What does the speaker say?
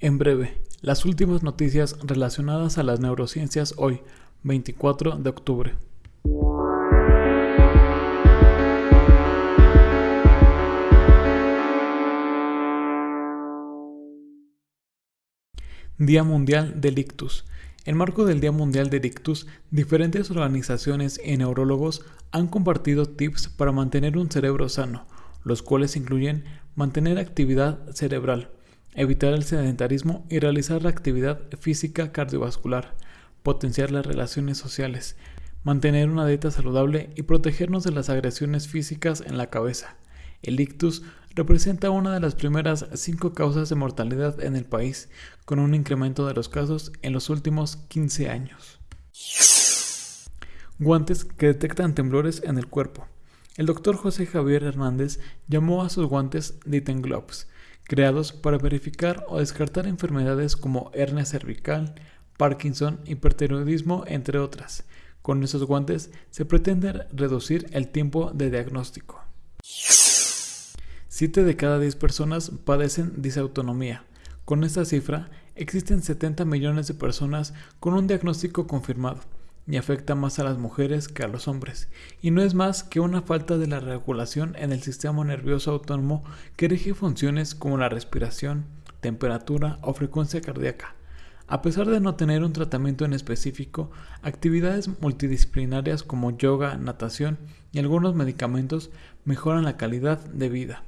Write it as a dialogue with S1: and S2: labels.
S1: En breve, las últimas noticias relacionadas a las neurociencias hoy, 24 de octubre. Día Mundial del Ictus. En marco del Día Mundial del Ictus, diferentes organizaciones y neurólogos han compartido tips para mantener un cerebro sano, los cuales incluyen mantener actividad cerebral, evitar el sedentarismo y realizar la actividad física cardiovascular, potenciar las relaciones sociales, mantener una dieta saludable y protegernos de las agresiones físicas en la cabeza. El ictus representa una de las primeras cinco causas de mortalidad en el país, con un incremento de los casos en los últimos 15 años. Guantes que detectan temblores en el cuerpo. El doctor José Javier Hernández llamó a sus guantes Ditten Gloves, creados para verificar o descartar enfermedades como hernia cervical, Parkinson, hipertiroidismo, entre otras. Con esos guantes se pretende reducir el tiempo de diagnóstico. 7 de cada 10 personas padecen disautonomía. Con esta cifra, existen 70 millones de personas con un diagnóstico confirmado y afecta más a las mujeres que a los hombres, y no es más que una falta de la regulación en el sistema nervioso autónomo que rige funciones como la respiración, temperatura o frecuencia cardíaca. A pesar de no tener un tratamiento en específico, actividades multidisciplinarias como yoga, natación y algunos medicamentos mejoran la calidad de vida.